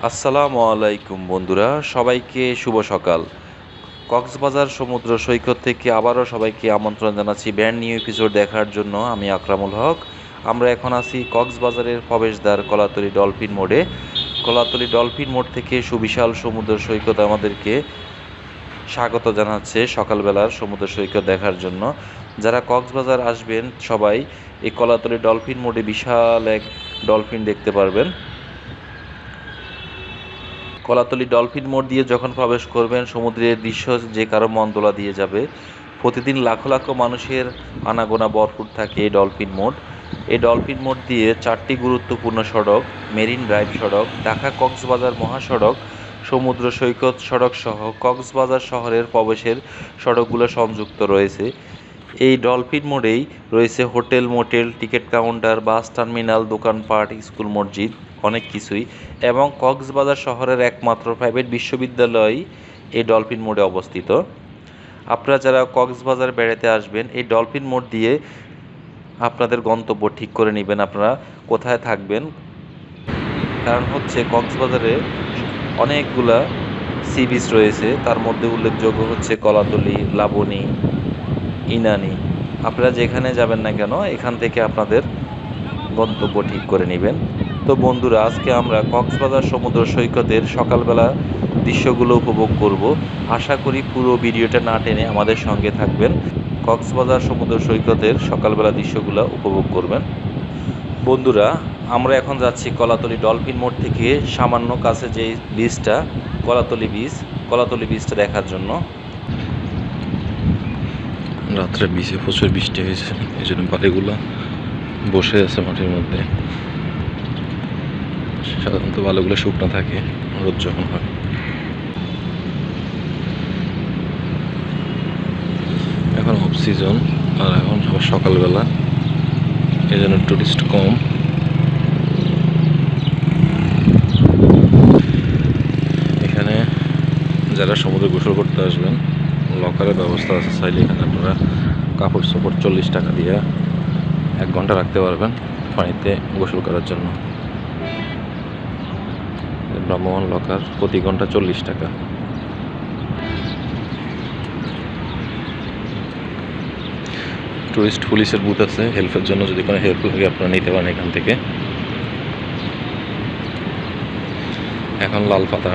আসসালামু আলাইকুম বন্ধুরা, সবাইকে শুভ সকাল। কক্সবাজার সমুদ্র সৈকত থেকে আবারও সবাইকে আমন্ত্রণ জানাচ্ছি ব্যান্ড নিউ এপিসোড দেখার জন্য। আমি আকরামুল হক। আমরা এখন আছি কক্সবাজারের প্রবেশদ্বার কলাতলি ডলফিন মোড়ে। কলাতলি ডলফিন মোড় থেকে সুবিশাল সমুদ্র সৈকত আমাদেরকে স্বাগত জানাচ্ছে সকালবেলার সমুদ্র সৈকত দেখার জন্য। যারা কক্সবাজার আসবেন সবাই এই কলাতলি ডলফিন মোড়ে বিশাল এক ডলফিন দেখতে পারবেন। কলাতলি ডলফিন মোড় দিয়ে যখন প্রবেশ করবেন, সমুদ্রের দৃশ্য যে কারও মন দোলা দিয়ে যাবে। প্রতিদিন লাখো লাখো মানুষের আনাগোনা ভরপুর থাকে এই ডলফিন মোড়। এই ডলফিন মোড় দিয়ে চারটি গুরুত্বপূর্ণ সড়ক, মেরিন ড্রাইভ সড়ক, ঢাকা কক্সবাজার মহাসড়ক, সমুদ্র সৈকত সড়ক সহ কক্সবাজার শহরের প্রবেশের সড়কগুলো সংযুক্ত রয়েছে। এই ডলফিন মোড়েই রয়েছে hotel, motel, ticket counter, bus terminal, দোকানপাট, স্কুল, মসজিদ। অনেক কিছুই। এবং কক্সবাজার শহরের একমাত্র প্রাইভেট বিশ্ববিদ্যালয় এই ডলফিন মোড়ে অবস্থিত। আপনারা যারা কক্সবাজার বেড়াতে আসবেন, এই ডলফিন মোড় দিয়ে আপনাদের গন্তব্য ঠিক করে নেবেন আপনারা কোথায় থাকবেন। কারণ হচ্ছে কক্সবাজারে অনেকগুলা সি বিচ রয়েছে। তার মধ্যে উল্লেখযোগ্য হচ্ছে কলাতলি, লাবণী, ইনানি। আপনারা যেখানে যাবেন না কেন, এখান থেকে আপনাদের গন্তব্য ঠিক করে নেবেন। তো বন্ধুরা, আজকে আমরা কক্সবাজার সমুদ্র সৈকতের সকালবেলা দৃশ্যগুলো উপভোগ করব। আশা করি পুরো ভিডিওটা না টেনে আমাদের সঙ্গে থাকবেন। কক্সবাজার সমুদ্র সৈকতের সকালবেলা দৃশ্যগুলো উপভোগ করবেন। বন্ধুরা, আমরা এখন যাচ্ছি কলাতলি ডলফিন মোড় থেকে সামান্য কাছে যে বীজটা কলাতলি বীজ কলাতলি বীজটা দেখার জন্য। রাত্রে বিচে প্রচুর বৃষ্টি হয়েছে এই জন্য বসে আছে মাটির মধ্যে। সাধারণত বালুগুলো শুকনো থাকে, রোদ যখন হয়। এখন অফ সিজন আর এখন আবার সকালবেলা, এই জন্য টুরিস্ট কম। এখানে যারা সমুদ্রে গোসল করতে আসবেন লকারের ব্যবস্থা আছে চাইলে এখানে আপনারা কাপড় চোপড় চল্লিশ টাকা দিয়ে এক ঘণ্টা রাখতে পারবেন পানিতে গোসল করার জন্য। ভ্রাম্যমান লকার প্রতি ঘণ্টা চল্লিশ টাকা। টুরিস্ট পুলিশের বুথ আছে হেল্পের জন্য যদি কোনো হেল্প লাগে, আপনারা নিতে পারেন এখান থেকে। এখন লাল পাতা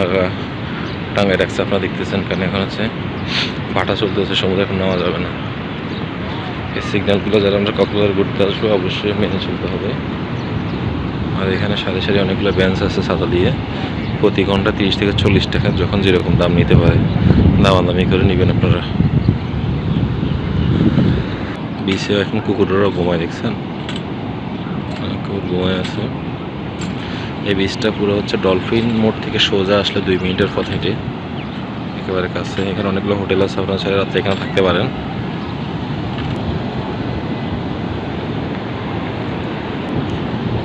টাঙায় রাখছে, আপনারা দেখতেছেন কারণ এখন হচ্ছে ভাটা চলতেছে, সমুদ্রে এখন নেওয়া যাবে না। এই সিগন্যালগুলো যারা আমরা কক্সবাজার ঘুরতে আসব, অবশ্যই মেনে চলতে হবে। আর এখানে সারি সারি অনেকগুলো বেঞ্চ আছে সাদা দিয়ে। প্রতি ঘণ্টা তিরিশ থেকে চল্লিশ টাকা যখন যেরকম দাম নিতে পারে দামাদামি করে নেবেন আপনারা। বিচে এখন কুকুরেরও ঘুমায় দেখছেন? কুকুর ঘুমায় আছে। এই বীজটা পুরো হচ্ছে ডলফিন মোড় থেকে সোজা আসলে দুই মিনিটের পথ হেঁটে। একেবারে কাছে। এখানে অনেকগুলো হোটেল আছে, আপনারা চাইলে রাত্রে এখানে থাকতে পারেন।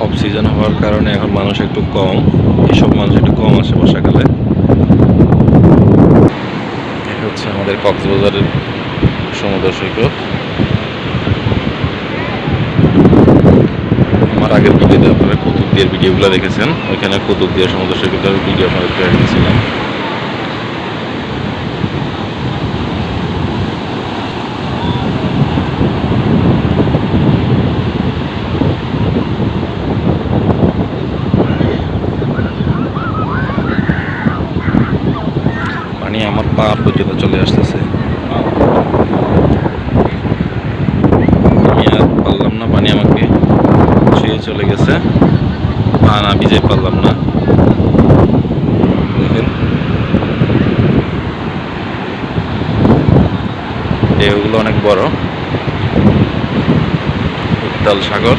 অফ সিজন হওয়ার কারণে এখন মানুষ একটু কম। এইসব মানুষ একটু কম আসে বর্ষাকালে। হচ্ছে আমাদের কক্সবাজারের সমুদ্র সৈকত। আমার আগের ভিডিওতে আপনারা কৌতুক দিয়ে ভিডিওগুলো দেখেছেন। ওইখানে কৌতুক দিয়ে সমুদ্র সৈকতের ভিডিও আপনাদেরকে রেখেছিলাম পানি আমার পা পর্যন্ত চলে আসতেছে। পারলাম না, পানি আমাকে ছুঁয়ে চলে গেছে। পা না ভিজে পারলাম না। ঢেউগুলো অনেক বড়। উত্তাল সাগর।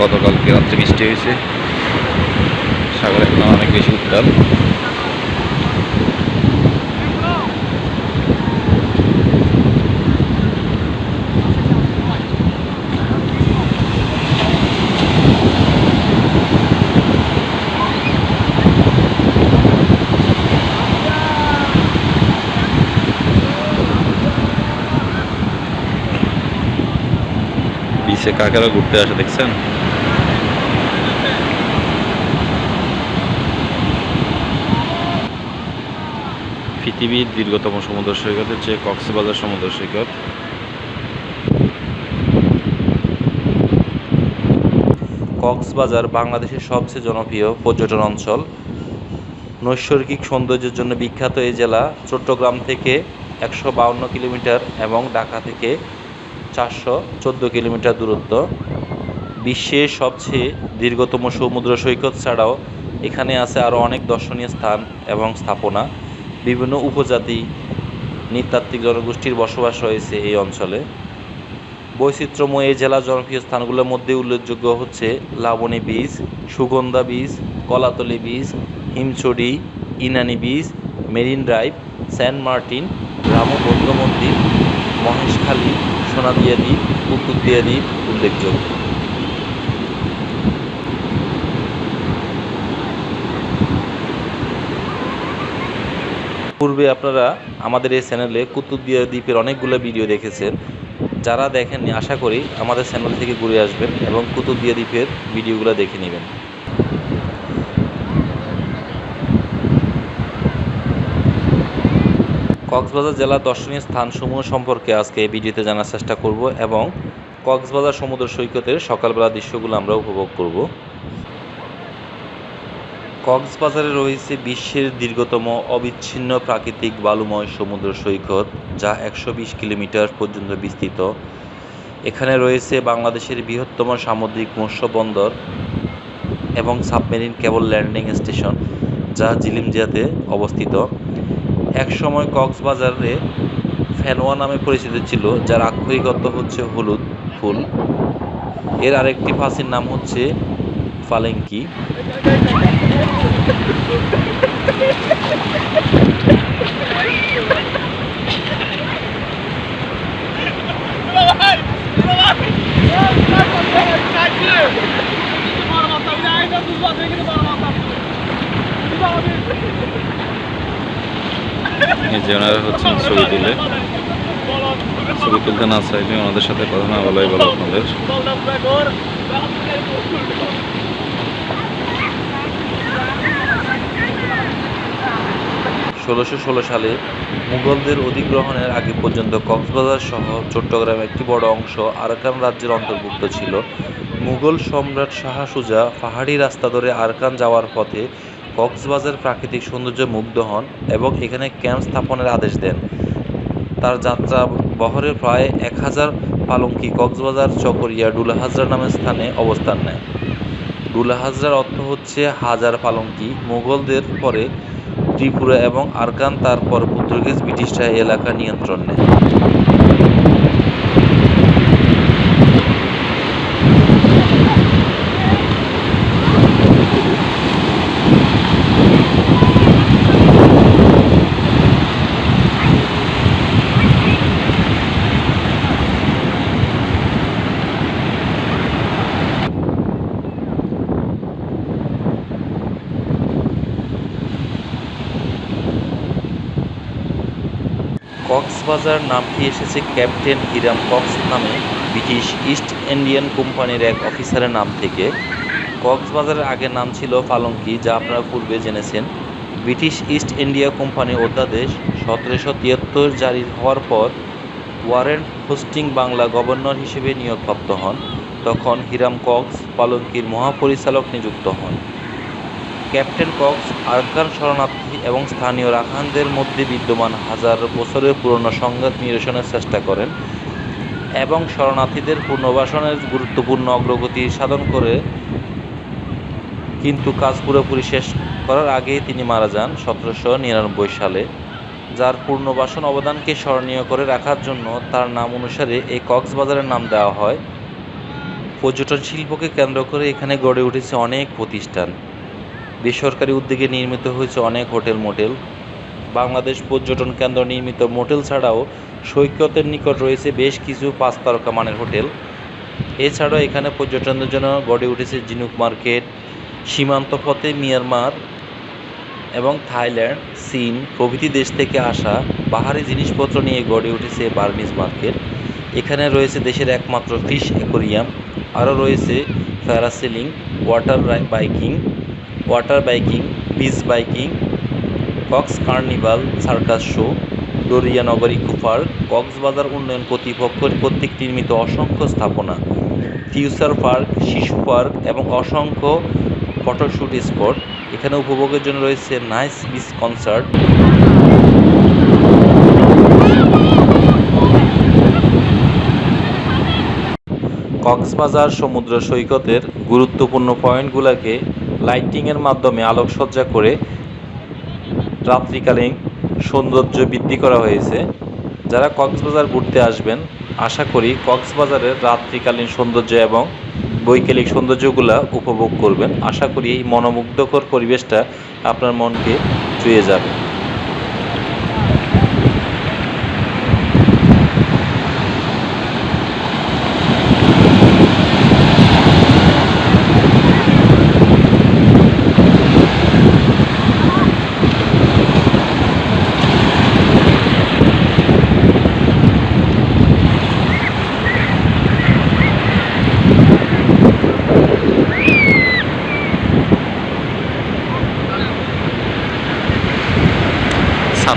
গতকালকে রাত্রে বৃষ্টি হয়েছে। সাগর এখন অনেক বেশি উত্তাল। কাকেরা ঘুরতে আসে, দেখছেন? পৃথিবীর দীর্ঘতম সমুদ্র সৈকত হচ্ছে কক্সবাজার সমুদ্র সৈকত। কক্সবাজার বাংলাদেশের সবচেয়ে জনপ্রিয় পর্যটন অঞ্চল। নৈসর্গিক সৌন্দর্যের জন্য বিখ্যাত এই জেলা চট্টগ্রাম থেকে একশো কিলোমিটার এবং ঢাকা থেকে চারশো চোদ্দ কিলোমিটার দূরত্ব। বিশ্বের সবচেয়ে দীর্ঘতম সমুদ্র সৈকত ছাড়াও এখানে আছে আরও অনেক দর্শনীয় স্থান এবং স্থাপনা। বিভিন্ন উপজাতি নৃতাত্ত্বিক জনগোষ্ঠীর বসবাস রয়েছে এই অঞ্চলে। বৈচিত্র্যময় এই জেলার জনপ্রিয় স্থানগুলোর মধ্যে উল্লেখযোগ্য হচ্ছে Laboni beach Sugandha beach Kolatoli beach, Himchari, Inani beach, Marine Drive, Saint Martin Ramu বৌদ্ধ মন্দির, মহেশখালী সোনাদিয়া দ্বীপ কুতুবদিয়া দ্বীপ উল্লেখযোগ্য। পূর্বে আপনারা আমাদের এই চ্যানেলে কুতুবদিয়া দ্বীপের অনেকগুলো ভিডিও দেখেছেন। যারা দেখেননি, আশা করি আমাদের চ্যানেল থেকে ঘুরে আসবেন এবং কুতুবদিয়া দ্বীপের ভিডিওগুলো দেখে নেবেন। কক্সবাজার জেলার দর্শনীয় স্থানসমূহ সম্পর্কে আজকে এই ভিডিওতে জানার চেষ্টা করব এবং কক্সবাজার সমুদ্র সৈকতের সকালবেলা দৃশ্যগুলো আমরা উপভোগ করব। কক্সবাজারে রয়েছে বিশ্বের দীর্ঘতম অবিচ্ছিন্ন প্রাকৃতিক বালুময় সমুদ্র সৈকত, যা একশো বিশ কিলোমিটার পর্যন্ত বিস্তৃত। এখানে রয়েছে বাংলাদেশের বৃহত্তম সামুদ্রিক মৎস্য বন্দর এবং সাবমেরিন কেবল ল্যান্ডিং স্টেশন, যা জিলিমজিয়াতে অবস্থিত। একসময় কক্সবাজারে ফেনোয়া নামে পরিচিত ছিল যার আক্ষরিক অর্থ হচ্ছে হলুদ ফুল এর আরেকটি ফাঁসির নাম হচ্ছে ফালেঙ্কি এই যে ওনারা হচ্ছেন ছবি তুলে ছবি তুলতে না চাইলে ওনাদের সাথে কথা না বলাই ভালো আপনাদের। ষোলোশো ষোলো সালে মুঘলদের অধিগ্রহণের আগে পর্যন্ত কক্সবাজার সহ চট্টগ্রাম একটি বড় অংশ আরাকান রাজ্যের অন্তর্ভুক্ত ছিল। মুঘল সম্রাট শাহ সুজা পাহাড়ি রাস্তা ধরে আরাকান যাওয়ার পথে কক্সবাজার প্রাকৃতিক সৌন্দর্য মুগ্ধ হন এবং এখানে ক্যাম্প স্থাপনের আদেশ দেন। তার যাত্রা বহরের প্রায় এক হাজার পালঙ্কি কক্সবাজার চকরিয়া ডুলাহাজরা নামের স্থানে অবস্থান নেয়। ডুলাহাজরার অর্থ হচ্ছে হাজার পালঙ্কি। মুঘলদের পরে ত্রিপুরা এবং আরকান, তারপর পর্তুগিজ ব্রিটিশরা এলাকা নিয়ন্ত্রণ নেয়। কক্সবাজার নামটি এসেছে ক্যাপ্টেন হিরাম কক্স নামে। ব্রিটিশ ইস্ট ইন্ডিয়ান কোম্পানির এক অফিসারের নাম থেকে। কক্সবাজারের আগে নাম ছিল পালঙ্কি, যা আপনারা পূর্বে জেনেছেন। ব্রিটিশ ইস্ট ইন্ডিয়া কোম্পানির অধ্যাদেশ সতেরোশো তিয়াত্তর জারি হওয়ার পর ওয়ারেন হোস্টিং বাংলা গভর্নর হিসেবে নিয়োগপ্রাপ্ত হন। তখন হিরাম কক্স পালঙ্কির মহাপরিচালক নিযুক্ত হন। ক্যাপ্টেন কক্স, আরকান শরণার্থী এবং স্থানীয় রাখানদের মধ্যে বিদ্যমান হাজার বছরের পুরনো সংঘাত নিরসনের চেষ্টা করেন এবং শরণার্থীদের পুনর্বাসনের গুরুত্বপূর্ণ অগ্রগতি সাধন করে, কিন্তু কাজ পুরোপুরি শেষ করার আগেই তিনি মারা যান সতেরোশো নিরানব্বই সালে। যার পুনর্বাসন অবদানকে স্মরণীয় করে রাখার জন্য তার নাম অনুসারে এই কক্সবাজারের নাম দেওয়া হয়। পর্যটন শিল্পকে কেন্দ্র করে এখানে গড়ে উঠেছে অনেক প্রতিষ্ঠান। বেসরকারি উদ্যোগে নির্মিত হয়েছে অনেক হোটেল মোটেল। বাংলাদেশ পর্যটন কেন্দ্র নির্মিত মোটেল ছাড়াও সৈকতের নিকট রয়েছে বেশ কিছু পাঁচ তারকা মানের হোটেল। এছাড়াও এখানে পর্যটনদের জন্য গড়ে উঠেছে জিনুক মার্কেট, সীমান্ত পথে মিয়ানমার এবং থাইল্যান্ড, চীন প্রভৃতি দেশ থেকে আসা বাহারি জিনিসপত্র নিয়ে গড়ে উঠেছে বার্মিজ মার্কেট। এখানে রয়েছে দেশের একমাত্র ফিশ অ্যাকোরিয়াম। আরও রয়েছে parasailing, water biking water biking beach biking Cox carnival circus show eco park Cox's Bazar উন্নয়ন কর্তৃপক্ষ কর্তৃক নির্মিত অসংখ্য স্থাপনা ফিউচার পার্ক শিশু পার্ক এবং অসংখ্য ফটোশ্যুট স্পট এখানে উপভোগের জন্য রয়েছে নাইস বিচ কনসার্ট কক্সবাজার সমুদ্র সৈকতের গুরুত্বপূর্ণ পয়েন্টগুলোকে লাইটিংয়ের মাধ্যমে আলোকসজ্জা করে রাত্রিকালীন সৌন্দর্য বৃদ্ধি করা হয়েছে। যারা কক্সবাজার ঘুরতে আসবেন, আশা করি কক্সবাজারের রাত্রিকালীন সৌন্দর্য এবং বৈকালিক সৌন্দর্যগুলা উপভোগ করবেন। আশা করি এই মনোমুগ্ধকর পরিবেশটা আপনার মনকে ছুঁয়ে যাবে।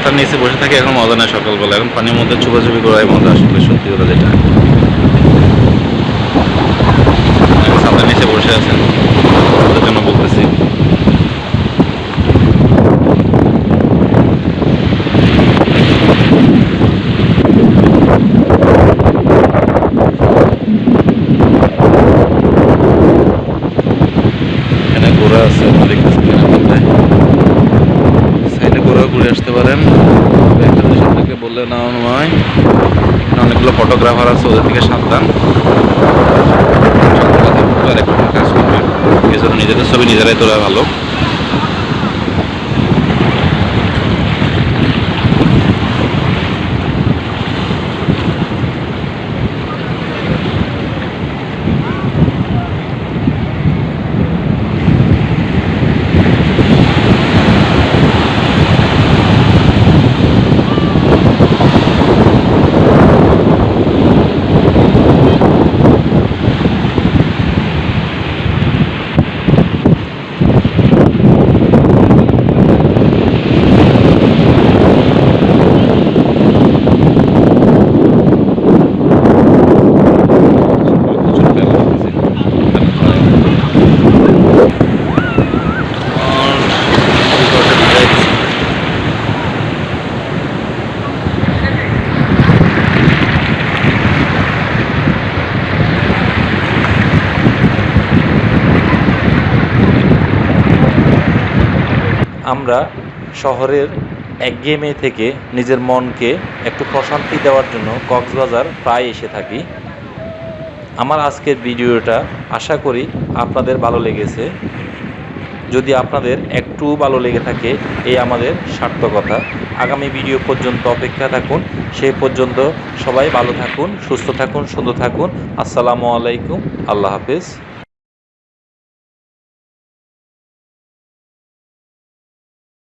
ছাতার নিচে বসে থাকে, এখন মজা নেয় সকালবেলা। এখন পানির মধ্যে চুপাচুপি করাই মজা, আসলে সত্যি কথা যেটা। ছাতার নিচে বসে আছেন তাদের জন্য বলতেছি এখানে ঘোড়া আছে আপনি দেখতেছেন এখানে মধ্যে সাইডে ঘোরাও ঘুরে আসতে পারেন তবে একটা জিনিস আপনাকে বললে না নয় এখানে অনেকগুলো ফটোগ্রাফার আছে, ওদের থেকে সাবধান। কাজ করবেন নিজেদের ছবি নিজেরাই তোলা ভালো। শহরের একঘেয়েমি থেকে নিজের মনকে একটু প্রশান্তি দেওয়ার জন্য কক্সবাজার প্রায় এসে থাকি। আমার আজকের ভিডিওটা আশা করি আপনাদের ভালো লেগেছে। যদি আপনাদের একটু ভালো লেগে থাকে, এই আমাদের সার্থকতা আগামী ভিডিও পর্যন্ত অপেক্ষা থাকুন। সেই পর্যন্ত সবাই ভালো থাকুন, সুস্থ থাকুন, সুন্দর থাকুন। আসসালামু আলাইকুম। আল্লাহ হাফেজ।